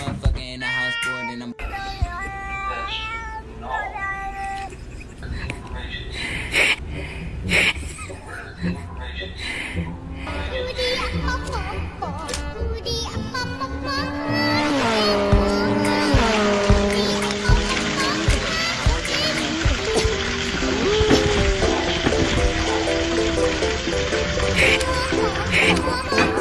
motherfucker in the house board and I'm.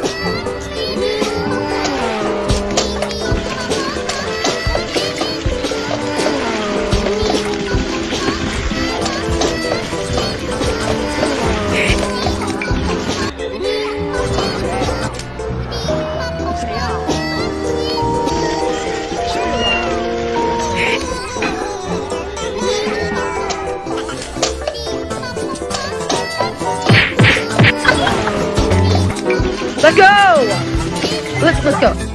Let's go! Let's let's go.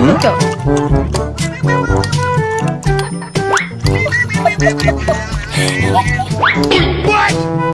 Let's, let's go. What?